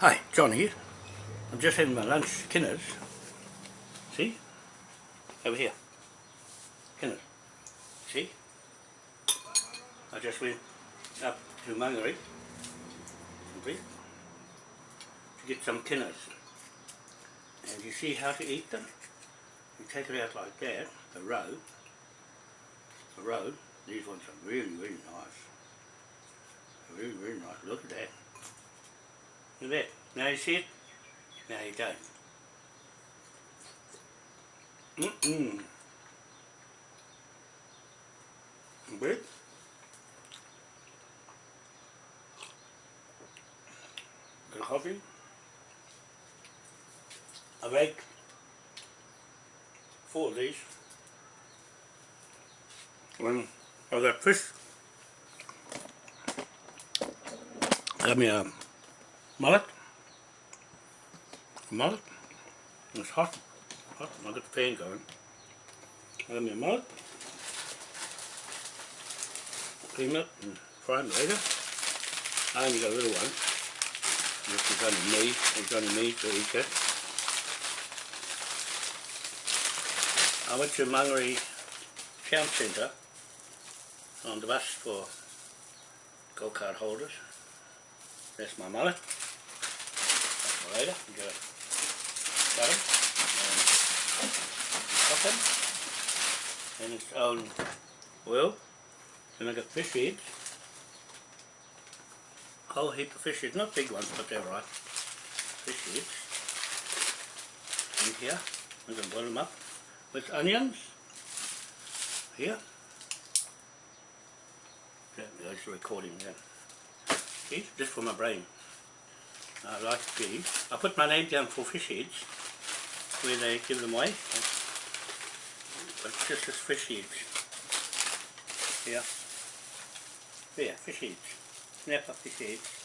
Hi, John here. I'm just having my lunch, Kinners. See? Over here. Kinners. See? I just went up to Mangere to get some Kinners. And you see how to eat them? You take it out like that, a row, a row. These ones are really, really nice. Really, really nice. Look at that. Look at. Now you see it? Now you don't. Mm-mm. Bread. Good coffee. I make four of these. When I got fish, I me a mullet. Mullet. It's hot. Hot. I got the fan going. Got me a mullet. Clean it and fry it later. I only got a little one. This is only me. It's only me to eat it. I went to Mangere Town Centre on the bus for go-kart holders. That's my mullet. That's later. You got him and and its own oil. Then I got fish heads. Whole heap of fish heads, not big ones, but they're right. Fish heads. In here, I'm going to boil them up with onions. Here. I was recording there. See, just for my brain. I like these. I put my name down for fish heads where they give them away. But just as fish heads. Here. There, fish heads. Snap up fish heads.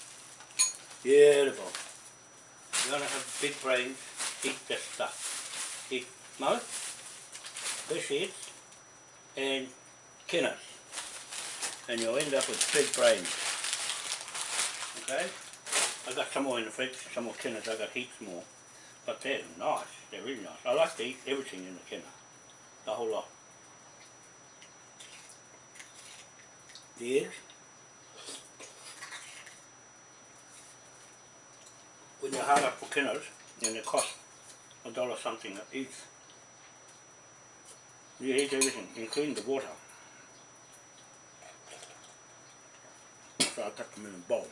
Beautiful. You to have big brains, eat this stuff. Eat most, fish heads, and kinners. And you'll end up with big brains. Okay? I got some more in the fridge, some more kinners, I've got heaps more. But they're nice, they're really nice. I like to eat everything in the kina, the whole lot. The eggs. When you're hard up for kinners, and they cost a dollar something each, you eat everything, including the water. So I cut them in a bowl.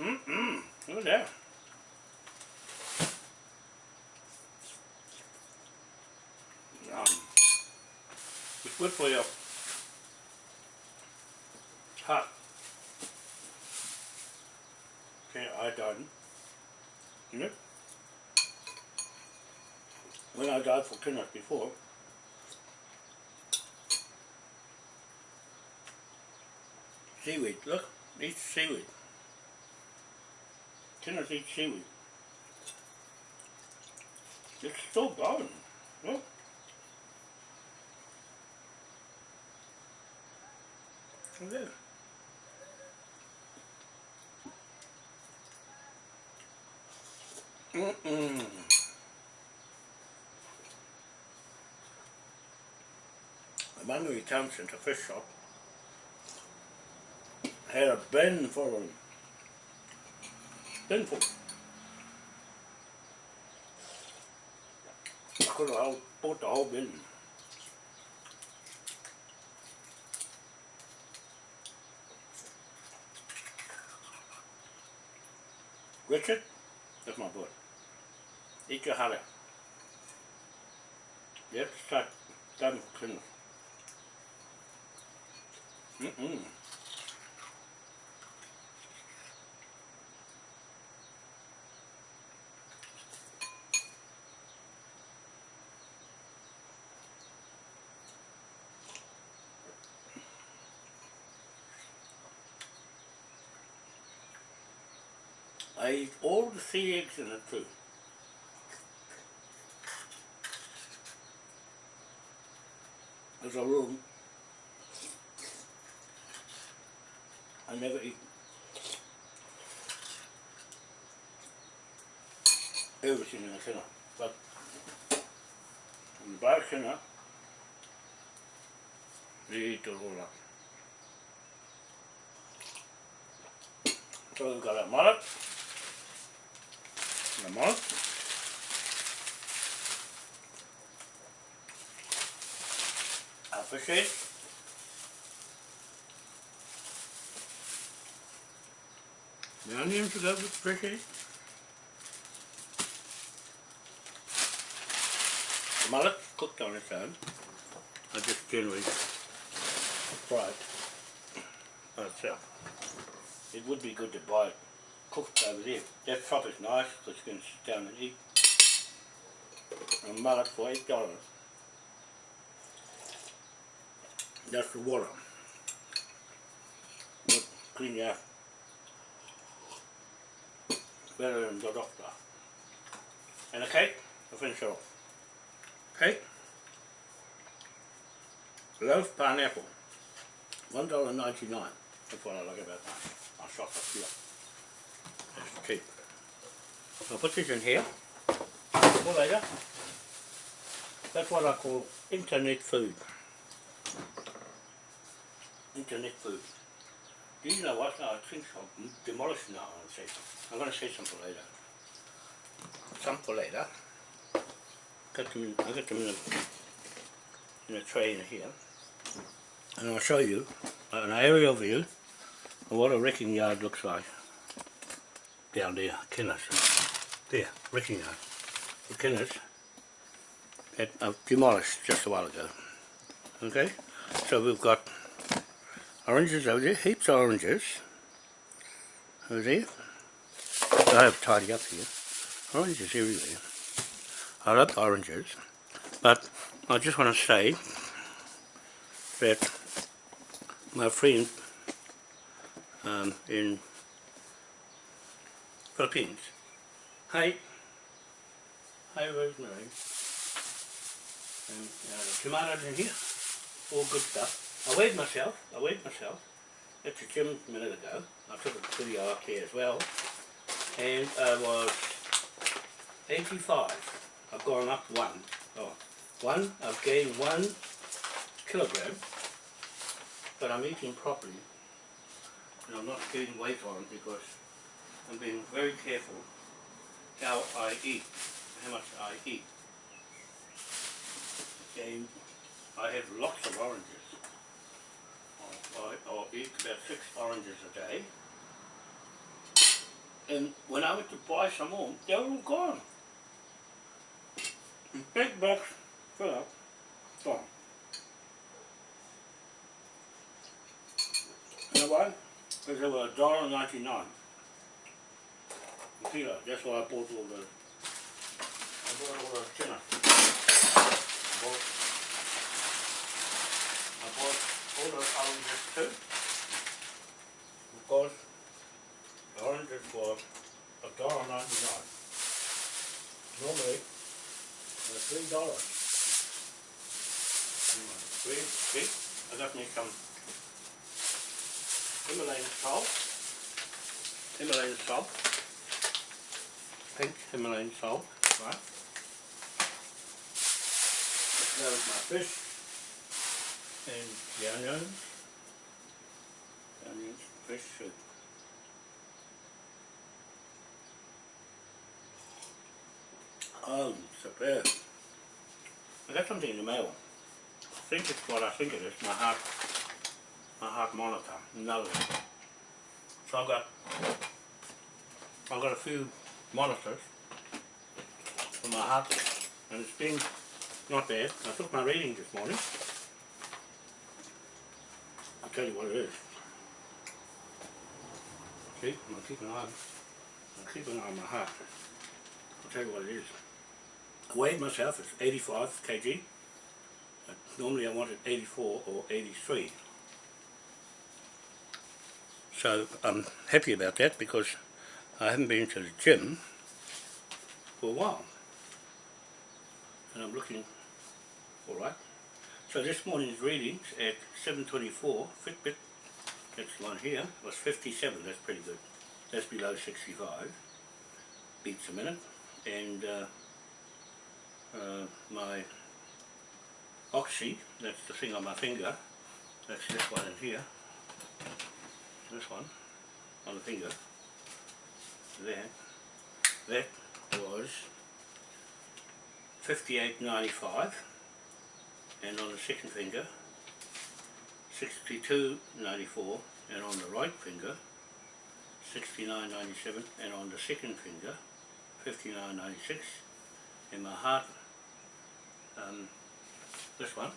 Mm-mm. Look at that. Yum. It's good for you. heart. Okay, I done. You know? When I died for Kenneth before, seaweed, look, eat seaweed. Tennessee seaweed. It's still going. Look. That. Mm-mm. Emmanuel Townsend, a fish shop, had a bin full of Sinful. I could have bought the whole bin. Richard, that's my boy. Eat your heart out. You have to. Mm-mm. I eat all the sea eggs in it too. There's a room I never eat everything in a thinner, but in the bar thinner, they eat it all up. So we've got our mullet, the mullet, our the onions to go with the fish the mullet cooked on its own, I just generally fry it by itself. It would be good to buy it cooked over there. That chop is nice because you can sit down and eat. A mullet for eight dollars. That's the water. Would clean you out. Better than the doctor. And a cake, I'll finish it off. Cake. Loaf pineapple. One dollar ninety nine. That's what I like about that. I'll shop up here. Cheap. I'll put this in here later. That's what I call internet food. Internet food. Do you know what? I think I'll demolish now and say. I'm going to say some for later. Some for later. Got them in, I got them in a, in a tray in here. And I'll show you an aerial view of what a wrecking yard looks like. Down there, Kenneth. There, wrecking yard. The Kenneth that I've demolished just a while ago. Okay, so we've got oranges over there, heaps of oranges over there. I have tidy up here. Oranges everywhere. I love oranges, but I just want to say that my friend um, in Philippines, hi, hi Rosemary, and uh, tomatoes in here, all good stuff. I weighed myself, I weighed myself at the gym a minute ago. I took a video up there as well. And I was 85. I've gone up one. Oh, one, I've gained one kilogram. But I'm eating properly. And I'm not gaining weight on because I'm being very careful how I eat, how much I eat. And I have lots of oranges. I, I'll eat about six oranges a day. And when I went to buy some more, they were all gone. Big box full up, gone. You know why? Because they were $1.99 tequila. That's why I bought all the I bought all the tuna. I bought I bought all the oranges too. Because the oranges were a dollar ninety nine. Normally they're three dollars. Three, three. I definitely come Himalayan salt. Himalayan salt. Pink Himalayan salt, right? That was my fish. And the onions. Onions, fish soup. Oh, superb. I got something in the mail. I think it's what I think it is, my heart my heart monitor, another one. So I've got I've got a few monitors for my heart and it's been not bad. I took my reading this morning. I'll tell you what it is. See, I'm keeping an eye. I'm keeping an eye on my heart. I'll tell you what it is. I weighed myself, it's 85 kg. Normally I wanted 84 or 83. So I'm happy about that because I haven't been to the gym for a while. And I'm looking alright. So this morning's readings at 7.24, Fitbit Next one here was 57, that's pretty good. That's below 65. Beats a minute. And uh, uh, my oxy, that's the thing on my finger, that's this one in here. This one on the finger. There. That was 58.95 and on the second finger 62.94 and on the right finger 69.97 and on the second finger 59.96 and my heart um, this one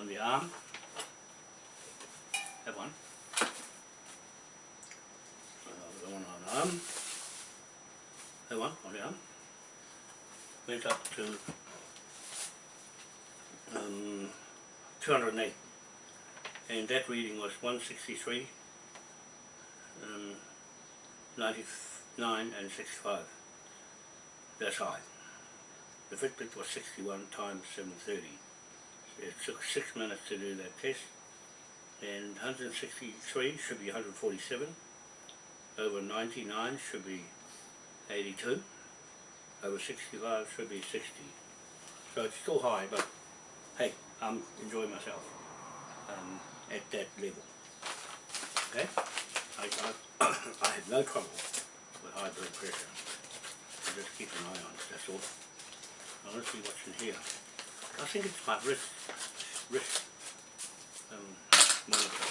on the arm that one one on. Arm that one on? Arm went up to um, 208 and that reading was 163 um, 99 and 65 that's high. The Fitbit was 61 times 730 it took 6 minutes to do that test. And 163 should be 147 over 99 should be 82 over 65 should be 60 so it's still high but hey I'm enjoying myself um, at that level. Okay? I, I, I have no trouble with high blood pressure. So just keep an eye on it that's all. Now let's see what's in here. I think it's my wrist wrist um, monitor.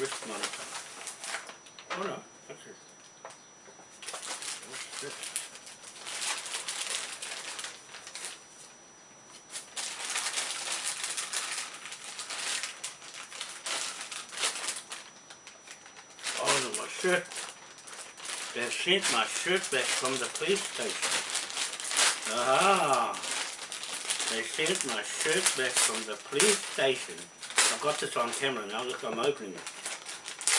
Wrist monitor oh no that's what's this Oh, my shirt. They've sent my shirt back from the police station. Aha! They sent my shirt back from the police station. I've got this on camera now, look I'm opening it.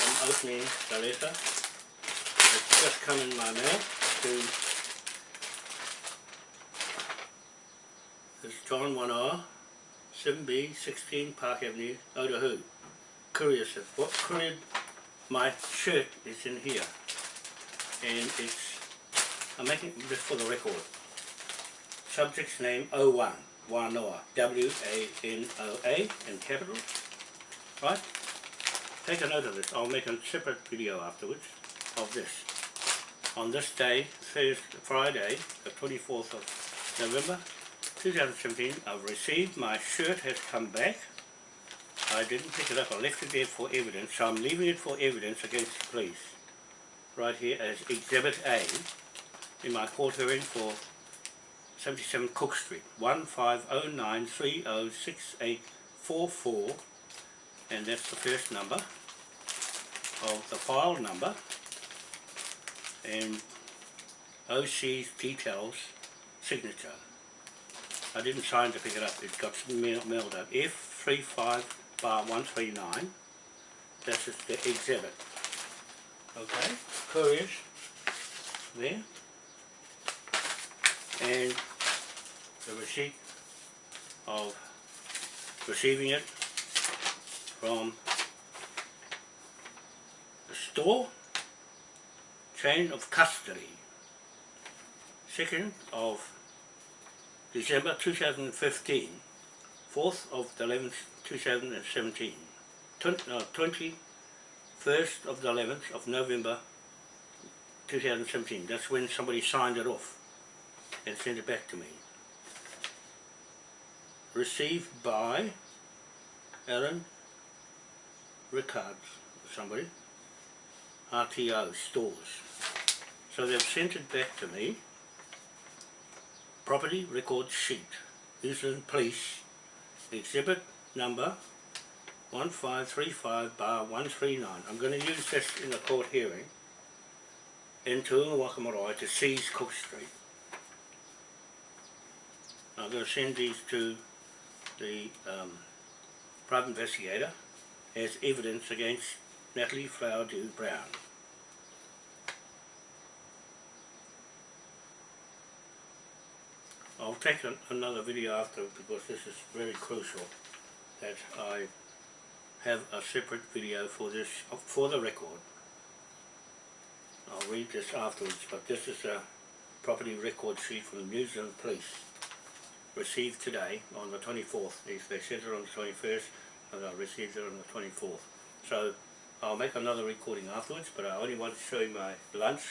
I'm opening the letter. It's just come in my mail to It's John 1R, 7B, 16 Park Avenue, Otahu. Courier said, what courier? My shirt is in here. And it's I'm making this for the record. Subject's name 01 Wanoa W-A-N-O-A in capital. Right take a note of this. I'll make a separate video afterwards of this. On this day Thursday, Friday the 24th of November 2017 I've received my shirt has come back. I didn't pick it up, I left it there for evidence, so I'm leaving it for evidence against the police. Right here as Exhibit A in my court hearing for 77 Cook Street, 1509306844 and that's the first number of the file number and OC's details signature. I didn't sign to pick it up, it got mailed up. F35 bar 139. This is the exhibit. Okay, couriers there. And the receipt of receiving it from store, chain of custody, 2nd of December 2015 4th of the 11th, 2017. 20, uh, no, 21st of the 11th of November 2017. That's when somebody signed it off and sent it back to me. Received by Aaron Rickards, somebody, RTO stores. So they've sent it back to me. Property record sheet. New Zealand Police exhibit number 1535 bar 139. I'm going to use this in the court hearing in Tuunga Marae to seize Cook Street. I'm going to send these to the um, private investigator as evidence against Natalie Flower Dew Brown. I'll take an, another video after because this is very crucial that I have a separate video for this, for the record. I'll read this afterwards, but this is a property record sheet from the New Zealand Police received today on the 24th. They, they sent it on the 21st and I received it on the 24th. So I'll make another recording afterwards, but I only want to show you my lunch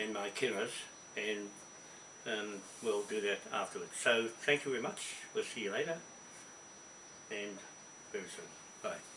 and my killers and um, we'll do that afterwards. So thank you very much. We'll see you later and very soon. Bye.